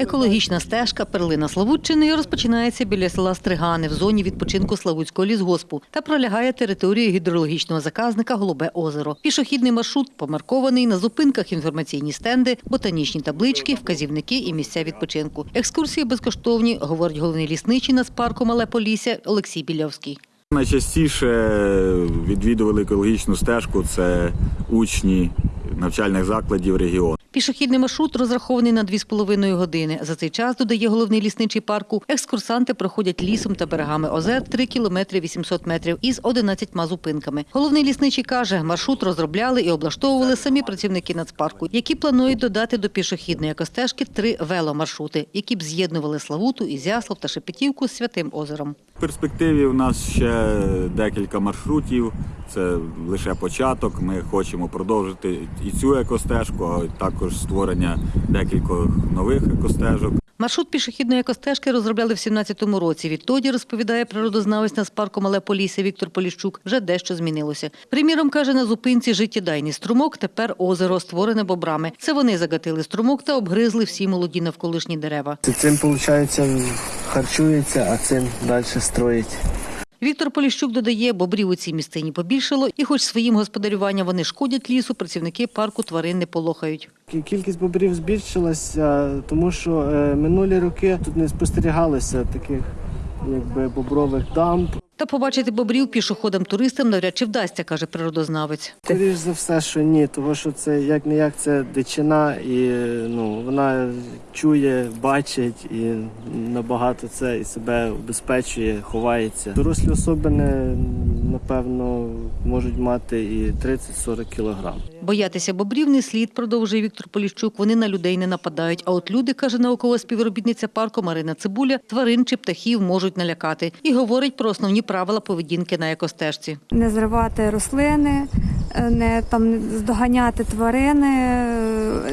Екологічна стежка перлина Славутчини розпочинається біля села Стригани в зоні відпочинку Славутського лісгоспу та пролягає територією гідрологічного заказника Голубе озеро. Пішохідний маршрут помаркований на зупинках інформаційні стенди, ботанічні таблички, вказівники і місця відпочинку. Екскурсії безкоштовні, говорить головний лісничий Нацпарку Мале Полісся Олексій Білявський. Найчастіше відвідували екологічну стежку це учні навчальних закладів регіону. Пішохідний маршрут розрахований на 2,5 години. За цей час, додає головний лісничий парку, екскурсанти проходять лісом та берегами озер 3 кілометри 800 метрів із 11 зупинками. Головний лісничий каже, маршрут розробляли і облаштовували самі працівники нацпарку, які планують додати до пішохідної екостежки три веломаршрути, які б з'єднували Славуту, Ізяслав та Шепетівку з Святим озером. В перспективі у нас ще декілька маршрутів. Це лише початок. Ми хочемо продовжити і цю екостежку, а також створення декількох нових екостежок. Маршрут пішохідної екостежки розробляли в 17-му році. Відтоді, розповідає природознавець Нацпарку Мале Полісся Віктор Поліщук, вже дещо змінилося. Приміром, каже, на зупинці життєдайний струмок, тепер озеро, створене бобрами. Це вони загатили струмок та обгризли всі молоді навколишні дерева. Цим, виходить, харчується, а цим далі строїть. Віктор Поліщук додає, бобрів у цій місцині побільшало, і хоч своїм господарюванням вони шкодять лісу, працівники парку тварин не полохають. Кількість бобрів збільшилася, тому що е, минулі роки тут не спостерігалося таких якби бобрових дамб. Та побачити бобрів пішоходам-туристам навряд чи вдасться, каже природознавець. Скоріше за все, що ні, тому що це як не як це дичина, і ну вона чує, бачить і набагато це і себе убезпечує, ховається. Дорослі особи не напевно можуть мати і 30-40 кілограм. Боятися бобрів не слід, продовжує Віктор Поліщук. Вони на людей не нападають. А от люди, каже наукова співробітниця парку Марина Цибуля, тварин чи птахів можуть налякати. І говорить про основні правила поведінки на екостежці. не зривати рослини, не там здоганяти тварини,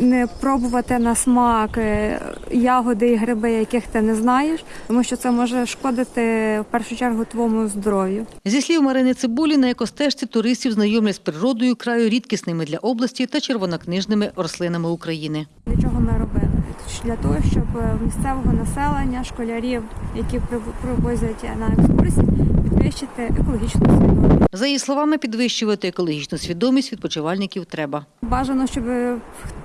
не пробувати на смак е, ягоди і гриби, яких ти не знаєш, тому що це може шкодити в першу чергу твоєму здоров'ю. Зі слів Марини Цибулі, на екостежці туристів знайомлять з природою краю рідкісними для області та червонокнижними рослинами України. Для чого ми робили? Для того, щоб е, місцевого населення, школярів, які привозять на екскурсії, підвищити екологічну свідомість. За її словами, підвищувати екологічну свідомість відпочивальників треба. Бажано, щоб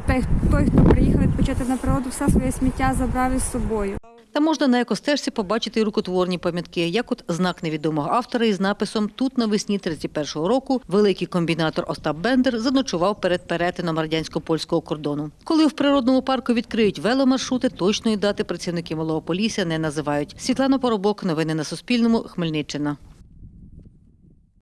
той, хто приїхав відпочити на природу, все своє сміття забрав із собою. Та можна на екостежці побачити рукотворні пам'ятки, як от знак невідомого автора із написом Тут навесні 31-го року великий комбінатор Остап Бендер заночував перед перетином радянсько-польського кордону. Коли в природному парку відкриють веломаршрути, точної дати працівники Малого Полісся не називають. Світлана Поробок, новини на Суспільному, Хмельниччина.